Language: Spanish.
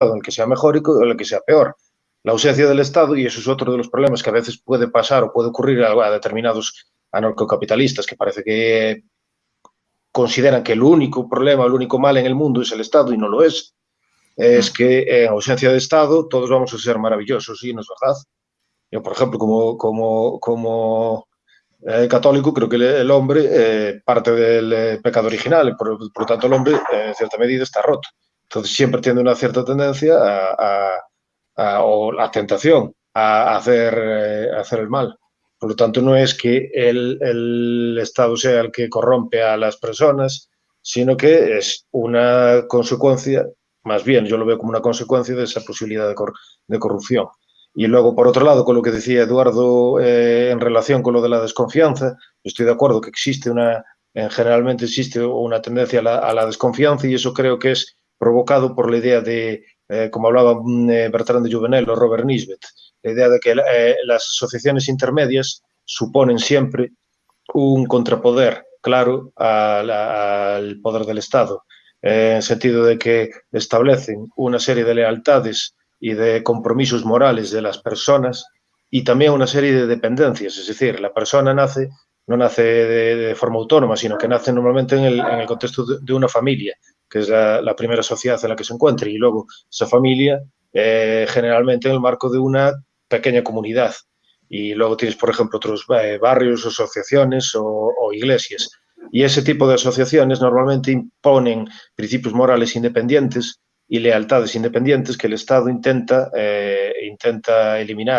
en el que sea mejor y en el que sea peor. La ausencia del Estado, y eso es otro de los problemas que a veces puede pasar o puede ocurrir a, determinados anarcocapitalistas que parece que consideran que el único problema, el único mal en el mundo es el Estado y no lo es, es que en ausencia de Estado todos vamos a ser maravillosos y no es verdad. Yo, por ejemplo, como, como, como eh, católico, creo que el hombre eh, parte del eh, pecado original, por, por, lo tanto el hombre en cierta medida está roto. Entonces siempre tiene una cierta tendencia a, a, o la tentación a hacer, a hacer el mal. Por lo tanto, no es que el, el, Estado sea el que corrompe a las personas, sino que es una consecuencia, más bien yo lo veo como una consecuencia de esa posibilidad de, cor de corrupción. Y luego, por otro lado, con lo que decía Eduardo eh, en relación con lo de la desconfianza, estoy de acuerdo que existe una, en, generalmente existe una tendencia a la, a la, desconfianza y eso creo que es provocado por la idea de, eh, como hablaba eh, Bertrand de Juvenel o Robert Nisbet, la idea de que eh, las asociaciones intermedias suponen siempre un contrapoder claro al, poder del Estado, en el sentido de que establecen una serie de lealtades y de compromisos morales de las personas y también una serie de dependencias, es decir, la persona nace no nace de, forma autónoma, sino que nace normalmente en el, en contexto de, una familia, que es la, primera sociedad en la que se encuentra, y luego esa familia eh, generalmente en el marco de una pequeña comunidad. Y luego tienes, por ejemplo, otros eh, barrios, asociaciones o, o iglesias. Y ese tipo de asociaciones normalmente imponen principios morales independientes y lealtades independientes que el Estado intenta, eh, intenta eliminar.